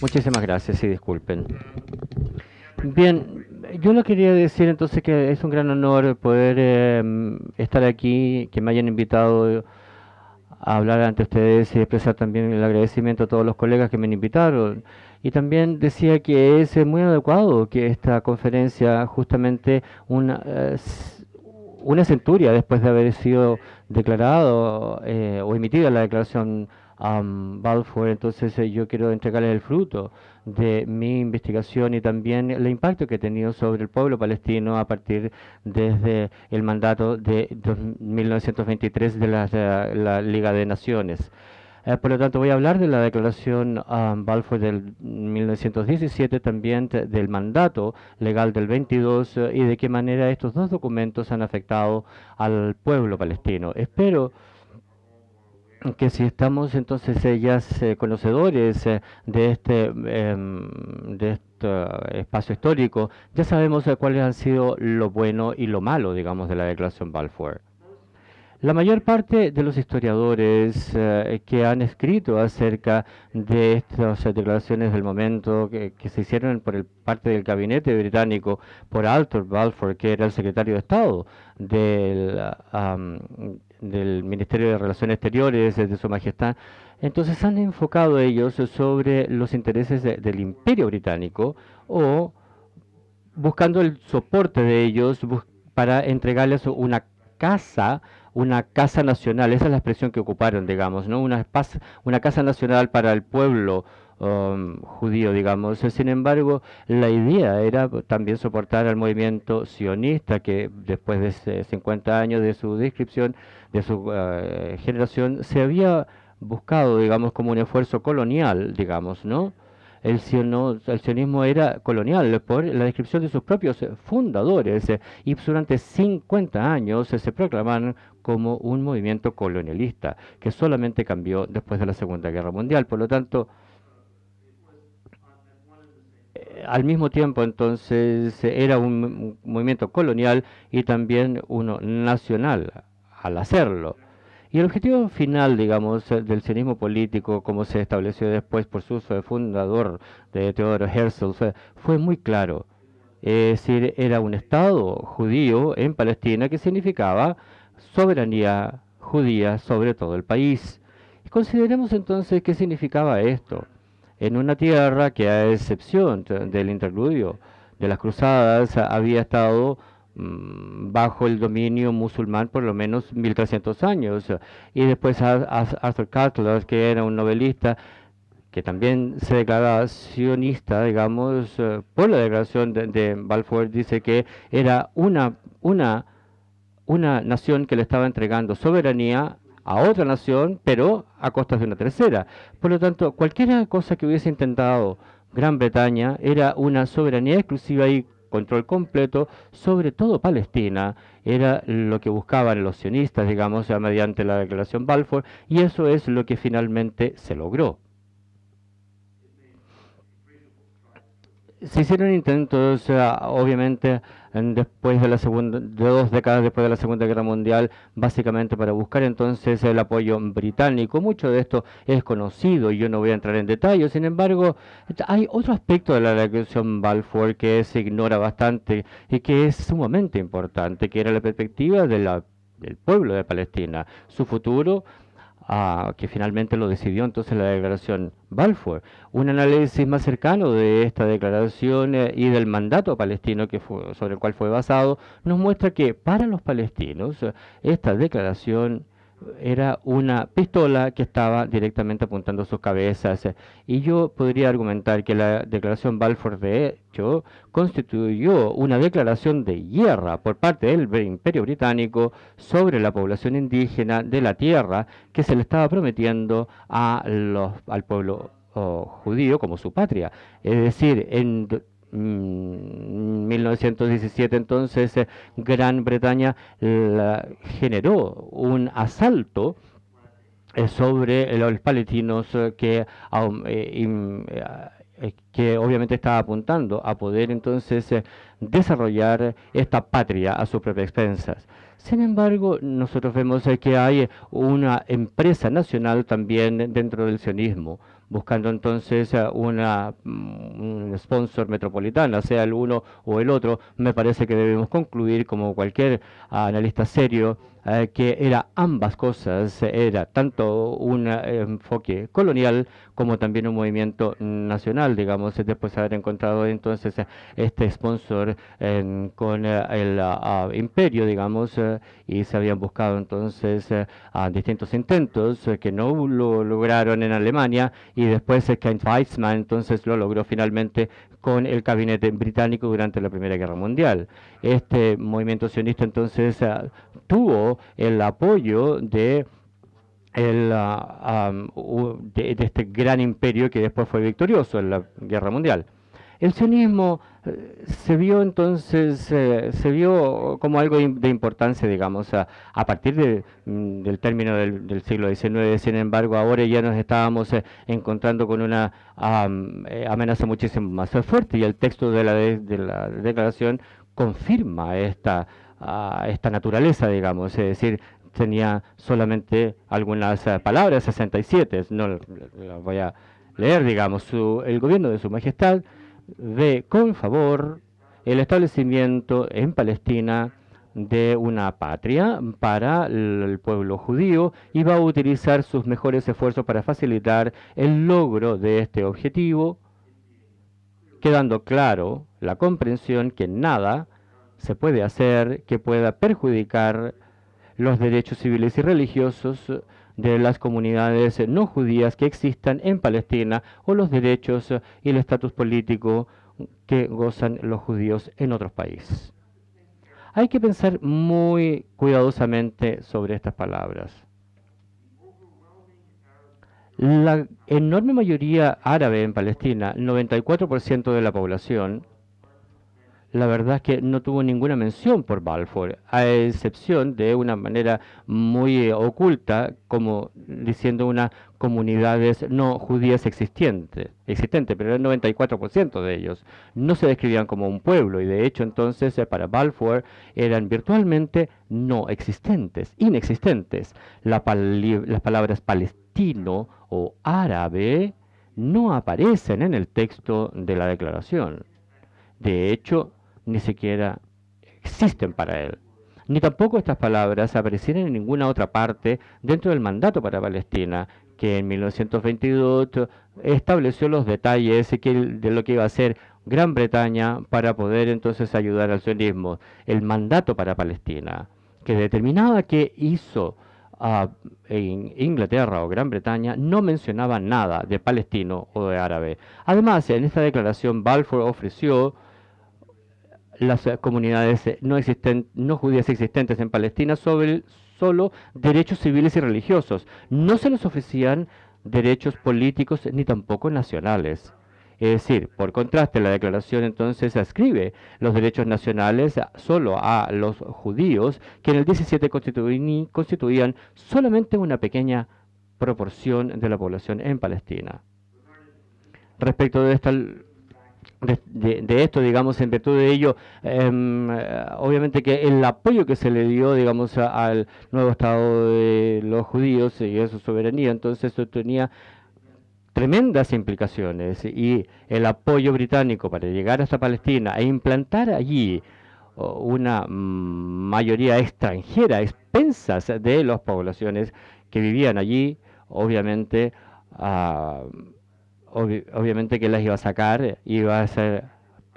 Muchísimas gracias y disculpen. Bien, yo lo quería decir entonces que es un gran honor poder eh, estar aquí, que me hayan invitado a hablar ante ustedes y expresar también el agradecimiento a todos los colegas que me invitaron. Y también decía que es muy adecuado que esta conferencia, justamente una, eh, una centuria después de haber sido declarado eh, o emitida la declaración um, Balfour, entonces eh, yo quiero entregarles el fruto de mi investigación y también el impacto que he tenido sobre el pueblo palestino a partir desde el mandato de 1923 de la, Liga de Naciones. Eh, por lo tanto, voy a hablar de la declaración um, Balfour del 1917, también del mandato legal del 22 eh, y de qué manera estos dos documentos han afectado al pueblo palestino. Espero que si estamos entonces ellas eh, conocedores eh, de este em, de este espacio histórico, ya sabemos eh, cuáles han sido lo bueno y lo malo, digamos, de la Declaración Balfour. La mayor parte de los historiadores que han escrito acerca de estas declaraciones del momento que, se hicieron por el, parte del gabinete británico por Arthur Balfour, que era el secretario de Estado del, del Ministerio de Relaciones Exteriores, de Su Majestad. Entonces han enfocado ellos sobre los intereses del Imperio Británico o buscando el soporte de ellos para entregarles una casa, una casa nacional, esa es la expresión que ocuparon, digamos, ¿no? Una, una casa nacional para el pueblo Um, judío, digamos. Sin embargo, la idea era también soportar al movimiento sionista que después de 50 años de su descripción, de su uh, generación, se había buscado, digamos, como un esfuerzo colonial, digamos, ¿no? El, el, sionismo era colonial por la descripción de sus propios fundadores y durante 50 años se proclamaron como un movimiento colonialista que solamente cambió después de la Segunda Guerra Mundial. Por lo tanto, al mismo tiempo entonces era un movimiento colonial y también uno nacional al hacerlo. Y el objetivo final, digamos, del sionismo político, como se estableció después por su fundador de Teodoro Herzl, fue, muy claro. Es decir, era un Estado judío en Palestina que significaba soberanía judía sobre todo el país. Y consideremos entonces qué significaba esto en una tierra que a excepción del interludio de las cruzadas había estado bajo el dominio musulmán por lo menos 1300 años y después Arthur Cutler que era un novelista que también se declaraba sionista, digamos, eh, por la declaración de, de, Balfour, dice que era una, una, una nación que le estaba entregando soberanía a otra nación, pero a costas de una tercera. Por lo tanto, cualquier cosa que hubiese intentado Gran Bretaña era una soberanía exclusiva y control completo sobre todo Palestina. Era lo que buscaban los sionistas, digamos, mediante la declaración Balfour, y eso es lo que finalmente se logró. Se hicieron intentos, eh, obviamente, después de la segunda, de dos décadas después de la Segunda Guerra Mundial, básicamente para buscar entonces el apoyo británico. Mucho de esto es conocido y yo no voy a entrar en detalle. Sin embargo, hay otro aspecto de la declaración Balfour que se ignora bastante y que es sumamente importante, que era la perspectiva de la, del pueblo de Palestina, su futuro que finalmente lo decidió entonces la declaración Balfour. Un análisis más cercano de esta declaración eh, y del mandato palestino que fue, sobre el cual fue basado nos muestra que para los palestinos eh, esta declaración era una pistola que estaba directamente apuntando sus cabezas. Y yo podría argumentar que la declaración Balfour, de hecho, constituyó una declaración de guerra por parte del Imperio Británico sobre la población indígena de la tierra que se le estaba prometiendo a los, al pueblo oh, judío como su patria. Es decir, en 1917 mm, entonces eh, Gran Bretaña generó un asalto eh, sobre los palestinos eh, que, que obviamente estaba apuntando a poder entonces desarrollar esta patria a sus propias expensas. Sin embargo, nosotros vemos que hay una empresa nacional también dentro del sionismo, buscando entonces una, mm, un sponsor metropolitano, sea el uno o el otro. Me parece que debemos concluir, como cualquier analista serio, eh, que era ambas cosas, era tanto un eh, enfoque colonial como también un movimiento nacional, digamos, después de haber encontrado entonces este sponsor con eh, el ah, imperio, digamos, y se habían buscado entonces distintos intentos que no lo lograron en Alemania y después Kent Weizmann entonces lo logró finalmente con el gabinete británico durante la Primera Guerra Mundial. Este movimiento sionista entonces tuvo el apoyo de, el, ah, de, este gran imperio que después fue victorioso en la Guerra Mundial. El sionismo eh, se vio entonces, eh, se vio como algo de importancia, digamos, a, partir mm, del término del, siglo XIX. Sin embargo, ahora ya nos estábamos eh, encontrando con una amenaza muchísimo más fuerte y el texto de la, de la declaración confirma esta esta naturaleza, digamos, es decir, tenía solamente algunas eh, palabras, 67, no las voy a leer, digamos, el gobierno de su majestad ve con favor el establecimiento en Palestina de una patria para el pueblo judío y va a utilizar sus mejores esfuerzos para facilitar el logro de este objetivo, quedando claro la comprensión que nada se puede hacer que pueda perjudicar los derechos civiles y religiosos de las comunidades no judías que existan en Palestina o los derechos y el estatus político que gozan los judíos en otros países. Hay que pensar muy cuidadosamente sobre estas palabras. La enorme mayoría árabe en Palestina, 94% de la población, la verdad es que no tuvo ninguna mención por Balfour, a excepción de una manera muy eh, oculta, como diciendo unas comunidades no judías existentes, existente, pero el 94% de ellos no se describían como un pueblo y de hecho entonces eh, para Balfour eran virtualmente no existentes, inexistentes. las palabras palestino o árabe no aparecen en el texto de la declaración. De hecho, ni siquiera existen para él. Ni tampoco estas palabras aparecieron en ninguna otra parte dentro del mandato para Palestina, que en 1922 estableció los detalles de lo que iba a hacer Gran Bretaña para poder entonces ayudar al sionismo. El mandato para Palestina, que determinaba que hizo ah, Inglaterra o Gran Bretaña, no mencionaba nada de palestino o de árabe. Además, en esta declaración, Balfour ofreció las eh, comunidades eh, no, no judías existentes en Palestina sobre solo derechos civiles y religiosos. No se les ofrecían derechos políticos ni tampoco nacionales. Es decir, por contraste, la declaración entonces ascribe los derechos nacionales solo a los judíos, que en el 17 constituían solamente una pequeña proporción de la población en Palestina. Respecto de esta de, esto, digamos, en virtud de ello, em, obviamente que el apoyo que se le dio, digamos, al nuevo Estado de los judíos y a su soberanía, entonces esto tenía tremendas implicaciones y el apoyo británico para llegar hasta Palestina e implantar allí una mayoría extranjera, expensas de las poblaciones que vivían allí, obviamente, uh, obviamente que las iba a sacar, iba a ser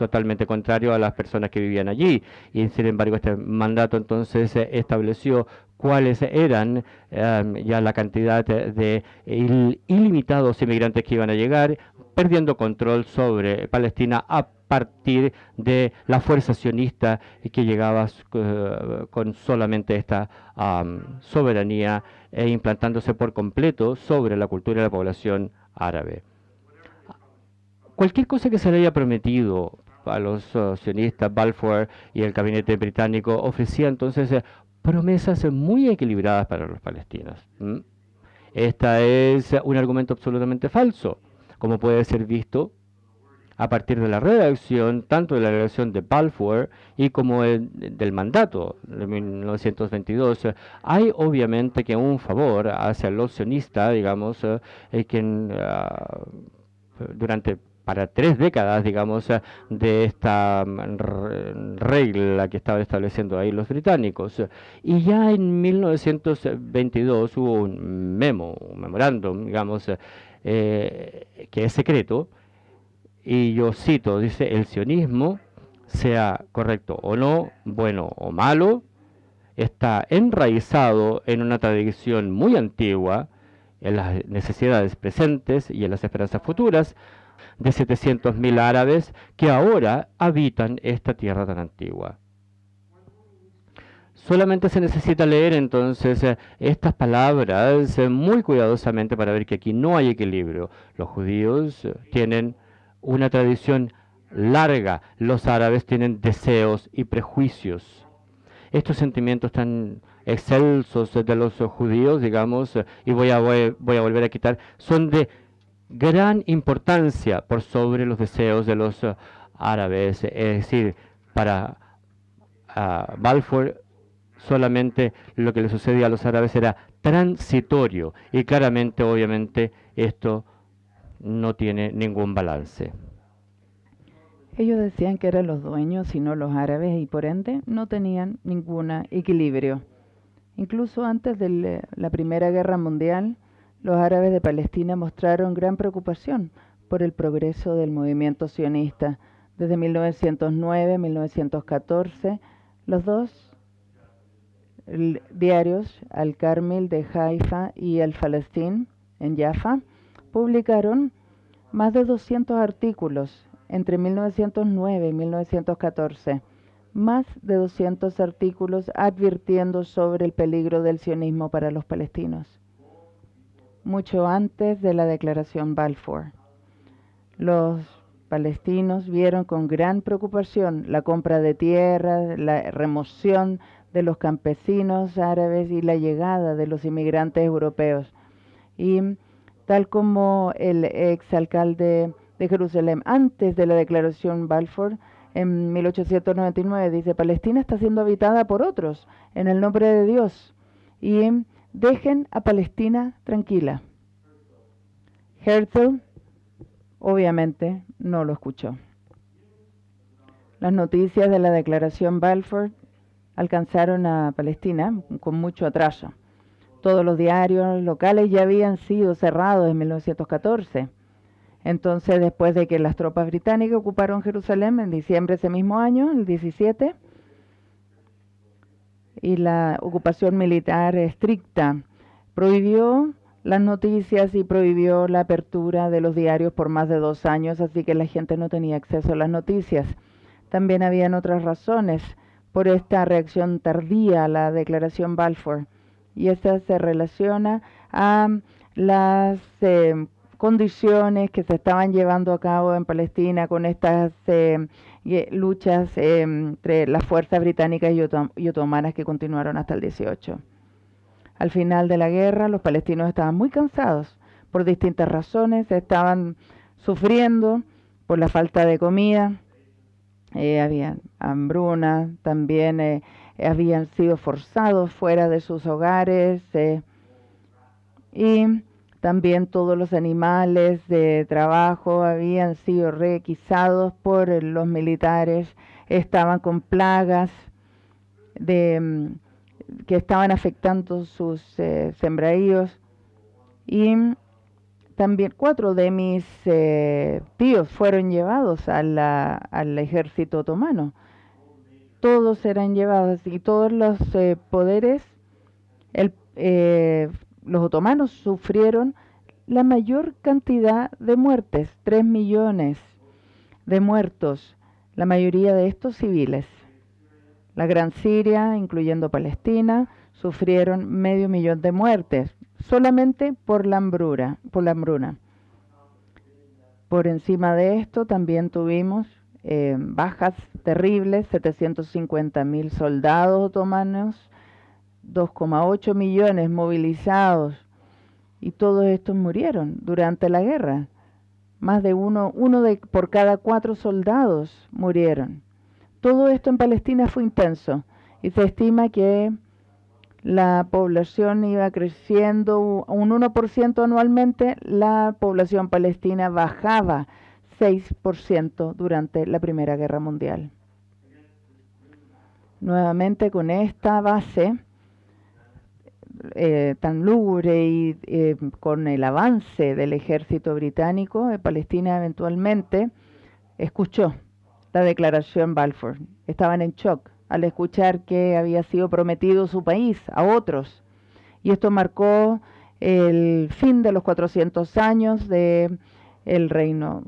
totalmente contrario a las personas que vivían allí. Y sin embargo, este mandato entonces estableció cuáles eran em, ya la cantidad de ilimitados inmigrantes que iban a llegar, perdiendo control sobre Palestina a partir de la fuerza sionista que llegaba eh, con solamente esta soberanía e implantándose por completo sobre la cultura de la población árabe cualquier cosa que se le haya prometido a los sionistas, Balfour y el gabinete británico, ofrecía entonces eh, promesas muy equilibradas para los palestinos. Este es un argumento absolutamente falso, como puede ser visto a partir de la redacción, tanto de la redacción de Balfour y como del mandato de 1922, hay obviamente que un favor hacia el sionista, digamos, eh, quien ah, durante para tres décadas, digamos, de esta mm, regla que estaban estableciendo ahí los británicos. Y ya en 1922 hubo un memo, un memorándum, digamos, eh, que es secreto, y yo cito, dice, el sionismo, sea correcto o no, bueno o malo, está enraizado en una tradición muy antigua, en las necesidades presentes y en las esperanzas futuras de 700.000 árabes que ahora habitan esta tierra tan antigua. Solamente se necesita leer entonces eh, estas palabras eh, muy cuidadosamente para ver que aquí no hay equilibrio. Los judíos eh, tienen una tradición larga, los árabes tienen deseos y prejuicios. Estos sentimientos tan excelsos de los judíos, digamos, y voy a, voy, a volver a quitar, son de gran importancia por sobre los deseos de los árabes. Es decir, para uh, Balfour solamente lo que le sucedía a los árabes era transitorio y claramente, obviamente, esto no tiene ningún balance. Ellos decían que eran los dueños y no los árabes y por ende no tenían ningún equilibrio. Incluso antes de la Primera Guerra Mundial, los árabes de Palestina mostraron gran preocupación por el progreso del movimiento sionista. Desde 1909-1914, los dos diarios Al Carmel de Haifa y El Palestín en Jaffa publicaron más de 200 artículos entre 1909 y 1914, más de 200 artículos advirtiendo sobre el peligro del sionismo para los palestinos, mucho antes de la declaración Balfour. Los palestinos vieron con gran preocupación la compra de tierras, la remoción de los campesinos árabes y la llegada de los inmigrantes europeos. Y tal como el exalcalde de Jerusalén antes de la declaración Balfour en 1899 dice, Palestina está siendo habitada por otros en el nombre de Dios y dejen a Palestina tranquila. Herzl obviamente no lo escuchó. Las noticias de la declaración Balfour alcanzaron a Palestina con mucho atraso. Todos los diarios locales ya habían sido cerrados en 1914. Entonces, después de que las tropas británicas ocuparon Jerusalén en diciembre de ese mismo año, el 17, y la ocupación militar estricta prohibió las noticias y prohibió la apertura de los diarios por más de dos años, así que la gente no tenía acceso a las noticias. También habían otras razones por esta reacción tardía a la declaración Balfour. Y esta se relaciona a las eh, condiciones que se estaban llevando a cabo en Palestina con estas eh, luchas eh, entre las fuerzas británicas y, otomanas que continuaron hasta el 18. Al final de la guerra, los palestinos estaban muy cansados por distintas razones, estaban sufriendo por la falta de comida, eh, había hambruna, también eh, habían sido forzados fuera de sus hogares eh, y también todos los animales de trabajo habían sido requisados por los militares, estaban con plagas de, mm, que estaban afectando sus sembradíos y también cuatro de mis eh, tíos fueron llevados al ejército otomano. Todos eran llevados y todos los eh, poderes, eh, los otomanos sufrieron la mayor cantidad de muertes, tres millones de muertos, la mayoría de estos civiles. La Gran Siria, incluyendo Palestina, sufrieron medio millón de muertes, solamente por la hambruna, por la hambruna. Por encima de esto también tuvimos eh, bajas terribles, 750 mil soldados otomanos, 2,8 millones movilizados y todos estos murieron durante la guerra. Más de uno, uno de, por cada cuatro soldados murieron. Todo esto en Palestina fue intenso y se estima que la población iba creciendo un 1% anualmente, la población palestina bajaba 6% durante la Primera Guerra Mundial. Nuevamente con esta base eh, tan lúgubre y eh, con el avance del ejército británico, eh, Palestina eventualmente escuchó la declaración Balfour. Estaban en shock al escuchar que había sido prometido su país a otros. Y esto marcó el fin de los 400 años del el reino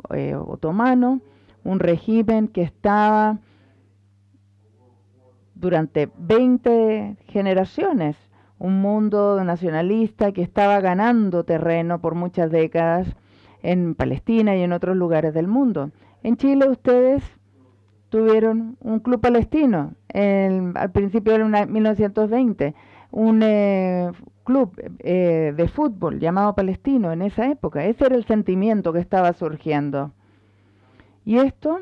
otomano, un régimen que estaba durante 20 generaciones, un mundo nacionalista que estaba ganando terreno por muchas décadas en Palestina y en otros lugares del mundo. En Chile ustedes tuvieron un club palestino al principio de 1920, un eh, club eh, de fútbol llamado Palestino en esa época. Ese era el sentimiento que estaba surgiendo. Y esto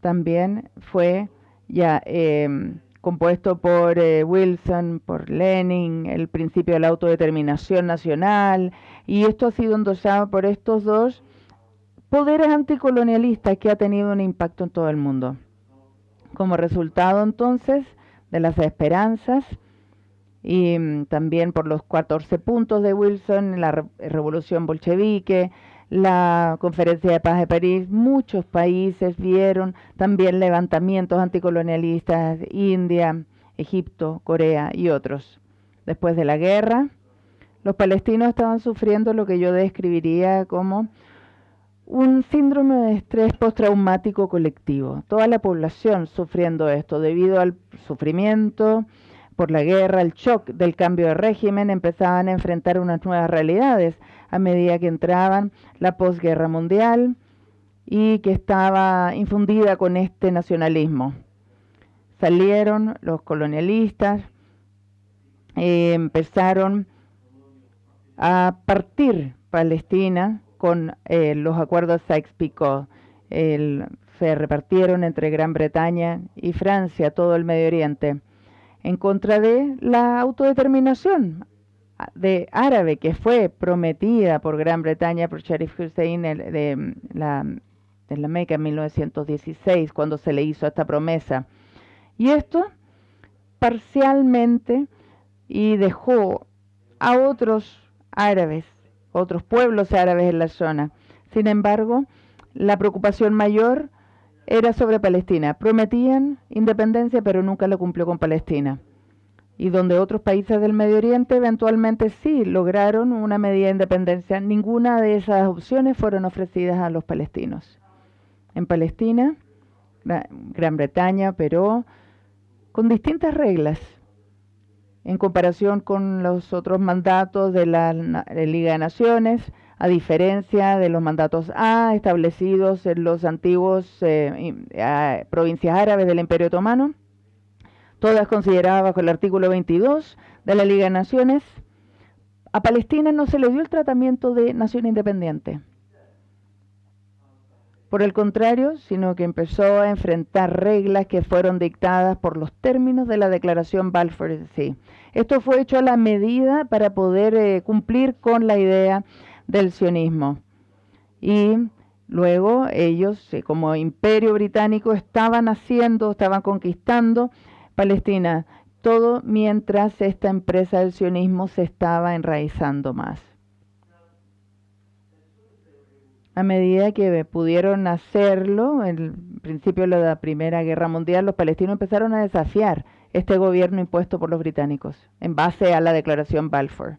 también fue ya em, compuesto por eh, Wilson, por Lenin, el principio de la autodeterminación nacional, y esto ha sido endosado por estos dos poderes anticolonialistas que ha tenido un impacto en todo el mundo. Como resultado entonces de las esperanzas y mm, también por los 14 puntos de Wilson, la revolución bolchevique, la conferencia de paz de París, muchos países vieron también levantamientos anticolonialistas, India, Egipto, Corea y otros. Después de la guerra, los palestinos estaban sufriendo lo que yo describiría como un síndrome de estrés postraumático colectivo. Toda la población sufriendo esto debido al sufrimiento por la guerra, el shock del cambio de régimen, empezaban a enfrentar unas nuevas realidades a medida que entraban la posguerra mundial y que estaba infundida con este nacionalismo. Salieron los colonialistas, eh, empezaron a partir Palestina con eh, los acuerdos Sykes-Picot. Se repartieron entre Gran Bretaña y Francia todo el Medio Oriente en contra de la autodeterminación de árabe que fue prometida por Gran Bretaña por Sharif Hussein de la, de la Meca en 1916 cuando se le hizo esta promesa. Y esto parcialmente y dejó a otros árabes otros pueblos árabes en la zona. Sin embargo, la preocupación mayor era sobre Palestina. Prometían independencia, pero nunca lo cumplió con Palestina. Y donde otros países del Medio Oriente eventualmente sí lograron una medida de independencia, ninguna de esas opciones fueron ofrecidas a los palestinos. En Palestina, Gran Bretaña, pero con distintas reglas en comparación con los otros mandatos de la, Liga de Naciones, a diferencia de los mandatos A establecidos en los antiguos eh, provincias árabes del Imperio Otomano, todas consideradas bajo el artículo 22 de la Liga de Naciones, a Palestina no se le dio el tratamiento de nación independiente por el contrario, sino que empezó a enfrentar reglas que fueron dictadas por los términos de la declaración Balfour. Sí. Esto fue hecho a la medida para poder eh, cumplir con la idea del sionismo. Y luego ellos, eh, como imperio británico, estaban haciendo, estaban conquistando Palestina, todo mientras esta empresa del sionismo se estaba enraizando más. a medida que pudieron hacerlo, en principio de la Primera Guerra Mundial, los palestinos empezaron a desafiar este gobierno impuesto por los británicos en base a la declaración Balfour.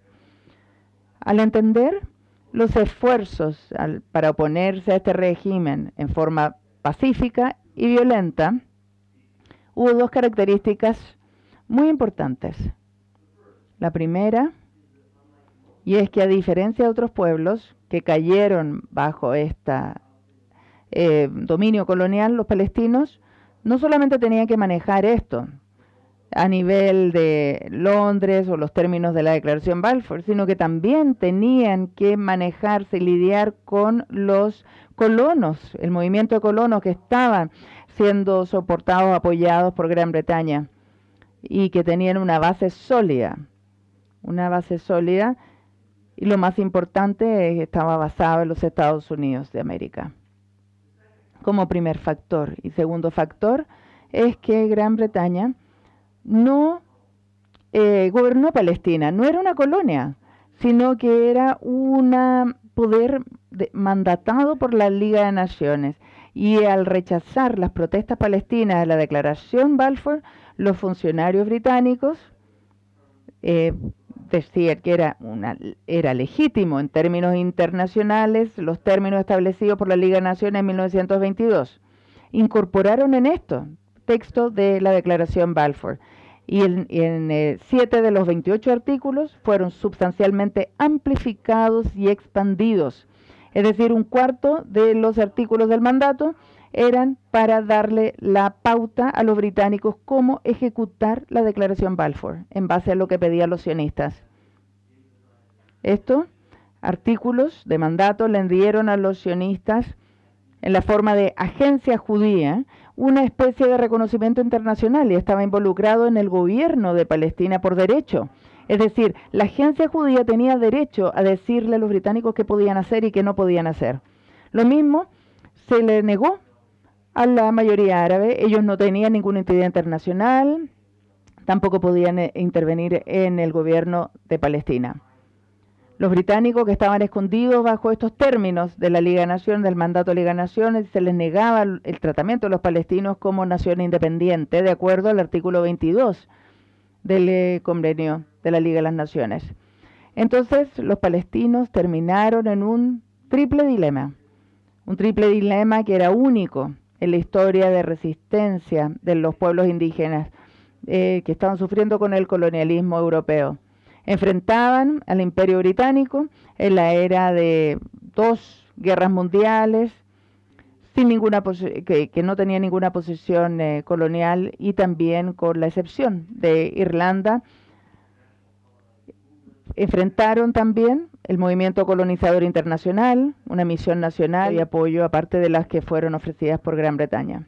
Al entender los esfuerzos para oponerse a este régimen en forma pacífica y violenta, hubo dos características muy importantes. La primera, y es que a diferencia de otros pueblos, que cayeron bajo este dominio colonial, los palestinos no solamente tenían que manejar esto, a nivel de Londres o los términos de la Declaración Balfour, sino que también tenían que manejarse y lidiar con los colonos, el movimiento de colonos que estaban siendo soportados, apoyados por Gran Bretaña y que tenían una base sólida, una base sólida y lo más importante es que estaba basado en los Estados Unidos de América como primer factor. Y segundo factor es que Gran Bretaña no eh, gobernó Palestina, no era una colonia, sino que era un poder mandatado por la Liga de Naciones. Y al rechazar las protestas palestinas de la declaración Balfour, los funcionarios británicos eh, decían que era, una, era legítimo en términos internacionales los términos establecidos por la Liga de Naciones en 1922. Incorporaron en esto texto de la Declaración Balfour. Y en, eh, siete de los 28 artículos fueron sustancialmente amplificados y expandidos. Es decir, un cuarto de los artículos del mandato eran para darle la pauta a los británicos cómo ejecutar la declaración Balfour en base a lo que pedían los sionistas. Estos artículos de mandato le dieron a los sionistas en la forma de agencia judía una especie de reconocimiento internacional y estaba involucrado en el gobierno de Palestina por derecho. Es decir, la agencia judía tenía derecho a decirle a los británicos qué podían hacer y qué no podían hacer. Lo mismo se le negó a la mayoría árabe. Ellos no tenían ninguna entidad internacional, tampoco podían eh, intervenir en el gobierno de Palestina. Los británicos que estaban escondidos bajo estos términos de la Liga de Naciones, del mandato de Liga de Naciones, se les negaba el tratamiento de los palestinos como nación independiente, de acuerdo al artículo 22 del eh, convenio de la Liga de las Naciones. Entonces, los palestinos terminaron en un triple dilema, un triple dilema que era único en la historia de resistencia de los pueblos indígenas eh, que estaban sufriendo con el colonialismo europeo enfrentaban al imperio británico en la era de dos guerras mundiales, sin ninguna que, que, no tenía ninguna posición eh, colonial y también con la excepción de Irlanda. Enfrentaron también el movimiento colonizador internacional, una misión nacional y apoyo aparte de las que fueron ofrecidas por Gran Bretaña.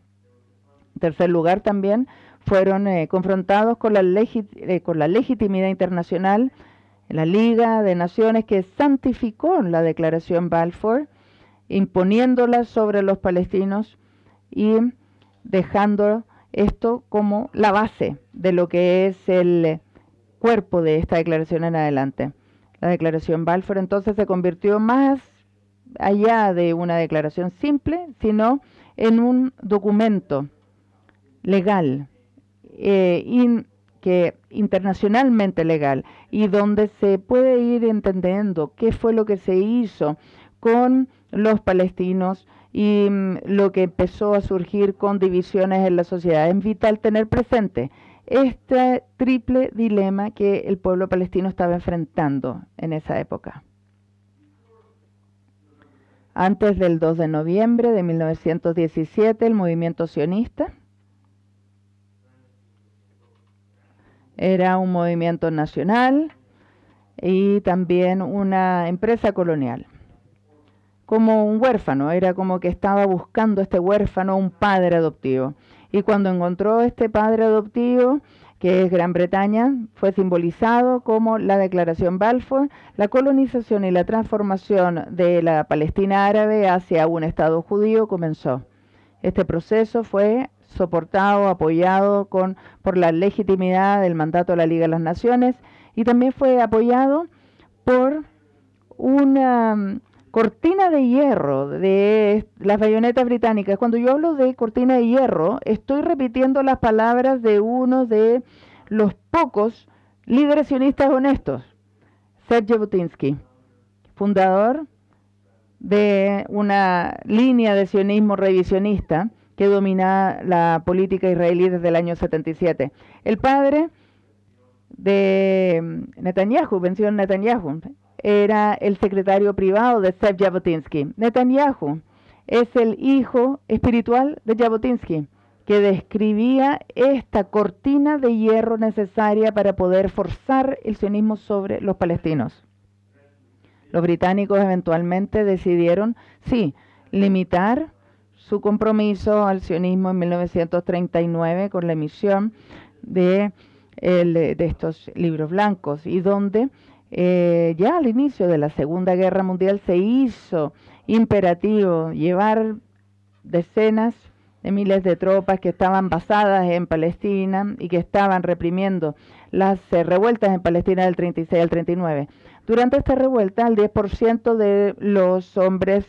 En tercer lugar también fueron eh, confrontados con la, eh, con la legitimidad internacional, la Liga de Naciones que santificó la declaración Balfour, imponiéndola sobre los palestinos y dejando esto como la base de lo que es el cuerpo de esta declaración en adelante. La declaración Balfour entonces se convirtió más allá de una declaración simple, sino en un documento legal eh, que internacionalmente legal y donde se puede ir entendiendo qué fue lo que se hizo con los palestinos y mm, lo que empezó a surgir con divisiones en la sociedad. Es vital tener presente este triple dilema que el pueblo palestino estaba enfrentando en esa época. Antes del 2 de noviembre de 1917, el movimiento sionista Era un movimiento nacional y también una empresa colonial. Como un huérfano, era como que estaba buscando este huérfano un padre adoptivo. Y cuando encontró este padre adoptivo, que es Gran Bretaña, fue simbolizado como la Declaración Balfour, la colonización y la transformación de la Palestina árabe hacia un Estado judío comenzó. Este proceso fue soportado, apoyado con, por la legitimidad del mandato de la Liga de las Naciones y también fue apoyado por una cortina de hierro de las bayonetas británicas. Cuando yo hablo de cortina de hierro, estoy repitiendo las palabras de uno de los pocos líderes sionistas honestos, Sergei Butinsky, fundador de una línea de sionismo revisionista que domina la política israelí desde el año 77. El padre de Netanyahu, Benzion Netanyahu, era el secretario privado de Zev Jabotinsky. Netanyahu es el hijo espiritual de Jabotinsky. que describía esta cortina de hierro necesaria para poder forzar el sionismo sobre los palestinos. Los británicos eventualmente decidieron, sí, limitar su compromiso al sionismo en 1939 con la emisión de, de estos libros blancos y donde eh, ya al inicio de la Segunda Guerra Mundial se hizo imperativo llevar decenas de miles de tropas que estaban basadas en Palestina y que estaban reprimiendo las eh, revueltas en Palestina del 36 al 39. Durante esta revuelta, el 10% de los hombres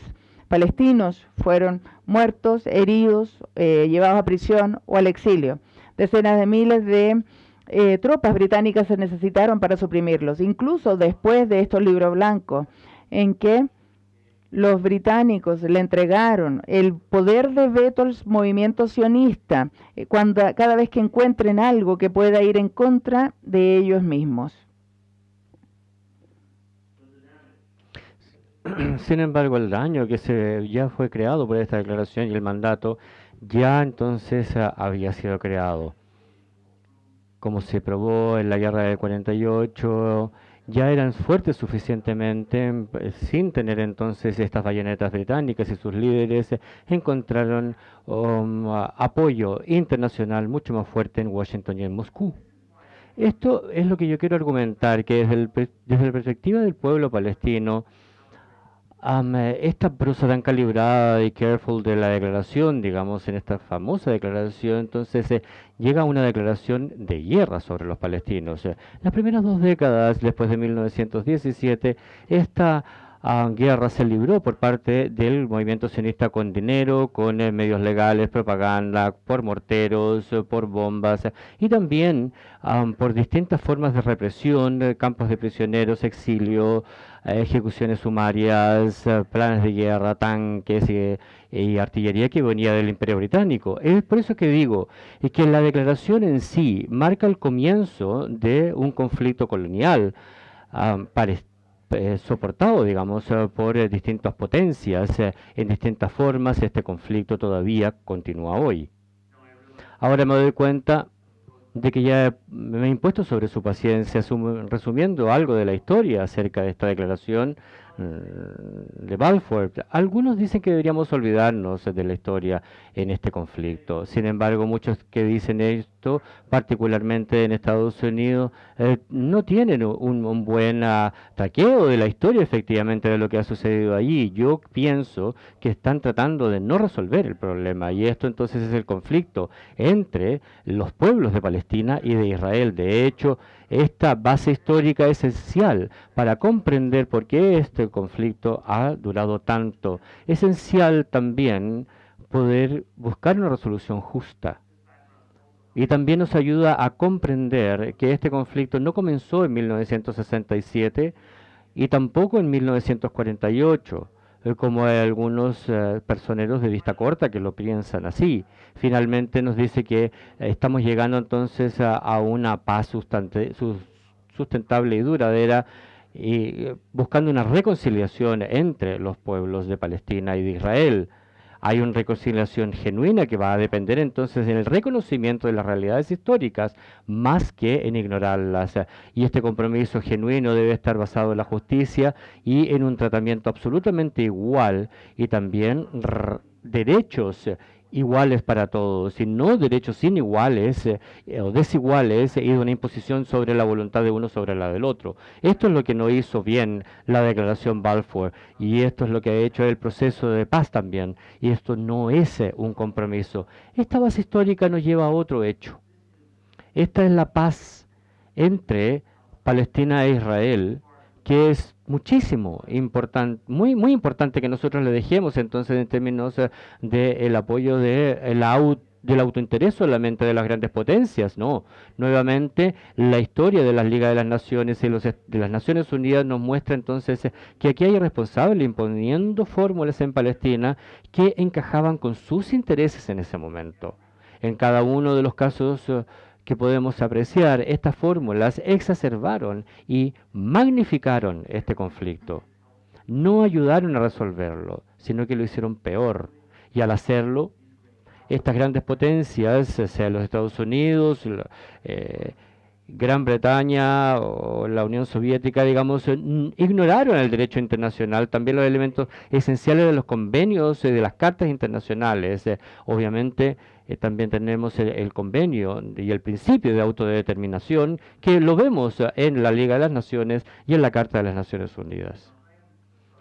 palestinos fueron muertos, heridos, eh, llevados a prisión o al exilio. Decenas de miles de eh, tropas británicas se necesitaron para suprimirlos, incluso después de estos libros blancos, en que los británicos le entregaron el poder de veto al movimiento sionista eh, cuando, cada vez que encuentren algo que pueda ir en contra de ellos mismos. Sin embargo, el daño que se ya fue creado por esta declaración y el mandato ya entonces ah, había sido creado como se probó en la guerra del 48, ya eran fuertes suficientemente eh, sin tener entonces estas bayonetas británicas y sus líderes encontraron um, apoyo internacional mucho más fuerte en Washington y en Moscú. Esto es lo que yo quiero argumentar, que desde, desde la perspectiva del pueblo palestino, esta prosa tan calibrada y careful de la declaración, digamos, en esta famosa declaración, entonces eh, llega una declaración de guerra sobre los palestinos. las primeras dos décadas, después de 1917, esta ah, guerra se libró por parte del movimiento sionista con dinero, con eh, medios legales, propaganda, por morteros, eh, por bombas y también por distintas formas de represión, campos de prisioneros, exilio, ejecuciones sumarias, eh, planes de guerra, tanques y, artillería que venía del Imperio Británico. Es por eso que digo que la declaración en sí marca el comienzo de un conflicto colonial eh, soportado, digamos, eh, por distintas potencias en distintas formas. Este conflicto todavía continúa hoy. Ahora me doy cuenta de que ya me he impuesto sobre su paciencia, resumiendo algo de la historia acerca de esta declaración Mm, de Balfour. Algunos dicen que deberíamos olvidarnos de la historia en este conflicto. Sin embargo, muchos que dicen particularmente en Estados Unidos, eh, no tienen un, buen taqueo de la historia efectivamente de lo que ha sucedido allí. Yo pienso que están tratando de no resolver el problema y esto entonces es el conflicto entre los pueblos de Palestina y de Israel. De hecho, esta base histórica es esencial para comprender por qué este conflicto ha durado tanto. Esencial también poder buscar una resolución justa. Y también nos ayuda a comprender que este conflicto no comenzó en 1967 y tampoco en 1948 eh, como hay algunos eh, personeros de vista corta que lo piensan así. Finalmente nos dice que eh, estamos llegando entonces a, una paz sustentable y duradera y buscando una reconciliación entre los pueblos de Palestina y de Israel hay una reconciliación genuina que va a depender entonces en el reconocimiento de las realidades históricas más que en ignorarlas. Y este compromiso genuino debe estar basado en la justicia y en un tratamiento absolutamente igual y también derechos iguales para todos, y no derechos iniguales eh, o desiguales y de una imposición sobre la voluntad de uno sobre la del otro. Esto es lo que no hizo bien la declaración Balfour y esto es lo que ha hecho el proceso de paz también. Y esto no es eh, un compromiso. Esta base histórica nos lleva a otro hecho. Esta es la paz entre Palestina e Israel, que es muchísimo importante, muy muy importante que nosotros le dejemos entonces en términos eh, del apoyo de del autointerés solamente de las grandes potencias, no. Nuevamente, la historia de las Ligas de las Naciones y los, de las Naciones Unidas nos muestra entonces eh, que aquí hay responsables imponiendo fórmulas en Palestina que encajaban con sus intereses en ese momento. En cada uno de los casos eh, que podemos apreciar, estas fórmulas exacerbaron y magnificaron este conflicto. No ayudaron a resolverlo, sino que lo hicieron peor. Y al hacerlo, estas grandes potencias, sea los Estados Unidos, eh, Gran Bretaña o la Unión Soviética, digamos, ignoraron el derecho internacional, también los elementos esenciales de los convenios, y de las cartas internacionales. Eh, obviamente, eh, también tenemos el, convenio y el principio de autodeterminación, que lo vemos en la Liga de las Naciones y en la Carta de las Naciones Unidas.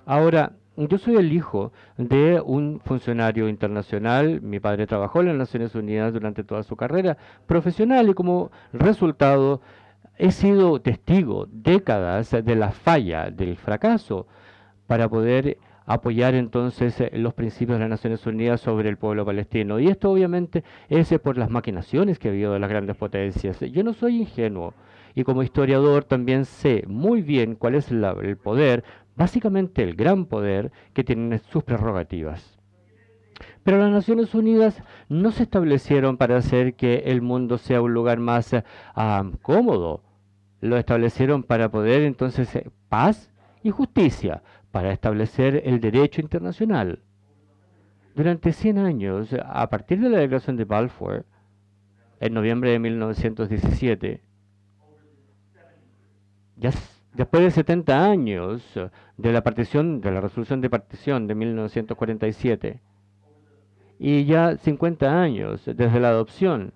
Ahora, yo soy el hijo de un funcionario internacional. Mi padre trabajó en las Naciones Unidas durante toda su carrera profesional y como resultado he sido testigo décadas de la falla, del fracaso, para poder apoyar entonces los principios de las Naciones Unidas sobre el pueblo palestino. Y esto obviamente es por las maquinaciones que ha habido de las grandes potencias. Yo no soy ingenuo y como historiador también sé muy bien cuál es el poder básicamente el gran poder que tienen sus prerrogativas. Pero las Naciones Unidas no se establecieron para hacer que el mundo sea un lugar más ah, cómodo. Lo establecieron para poder entonces eh, paz y justicia, para establecer el derecho internacional. Durante 100 años, a partir de la declaración de Balfour, en noviembre de 1917, ya Después de 70 años de la partición, de la resolución de partición de 1947, y ya 50 años desde la adopción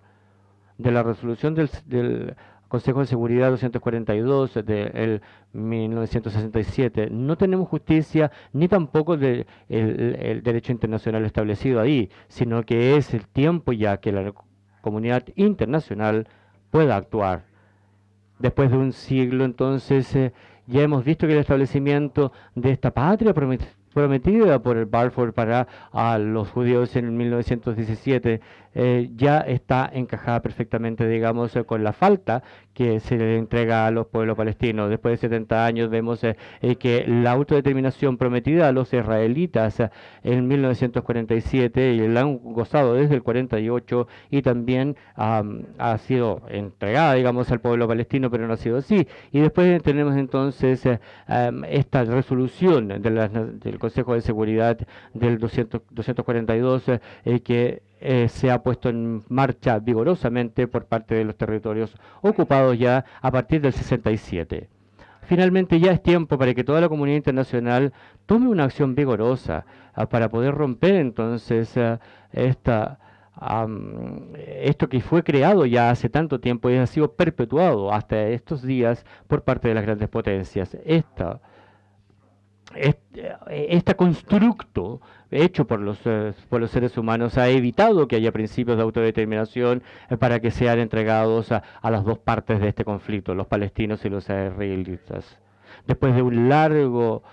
de la resolución del, Consejo de Seguridad 242 de 1967, no tenemos justicia ni tampoco de el derecho internacional establecido ahí, sino que es el tiempo ya que la comunidad internacional pueda actuar. Después de un siglo, entonces, eh, ya hemos visto que el establecimiento de esta patria prometida por el Balfour para a los judíos en 1917 eh, ya está encajada perfectamente, digamos, eh, con la falta que se le entrega a los pueblos palestinos. Después de 70 años vemos eh, que la autodeterminación prometida a los israelitas en 1947 y la han gozado desde el 48 y también ha sido entregada, digamos, al pueblo palestino, pero no ha sido así. Y después tenemos entonces esta resolución del Consejo de Seguridad del 242 que eh, se ha puesto en marcha vigorosamente por parte de los territorios ocupados ya a partir del 67. Finalmente ya es tiempo para que toda la comunidad internacional tome una acción vigorosa ah, para poder romper entonces ah, esta, esto que fue creado ya hace tanto tiempo y ha sido perpetuado hasta estos días por parte de las grandes potencias. Esta, este, constructo hecho por los, eh, por los seres humanos ha evitado que haya principios de autodeterminación eh, para que sean entregados a, a, las dos partes de este conflicto, los palestinos y los israelitas. Después de un largo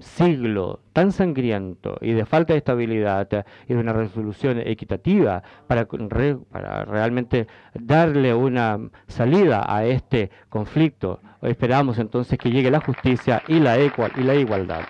siglo tan sangriento y de falta de estabilidad y de una resolución equitativa para, para realmente darle una salida a este conflicto, esperamos entonces que llegue la justicia y la, y la igualdad.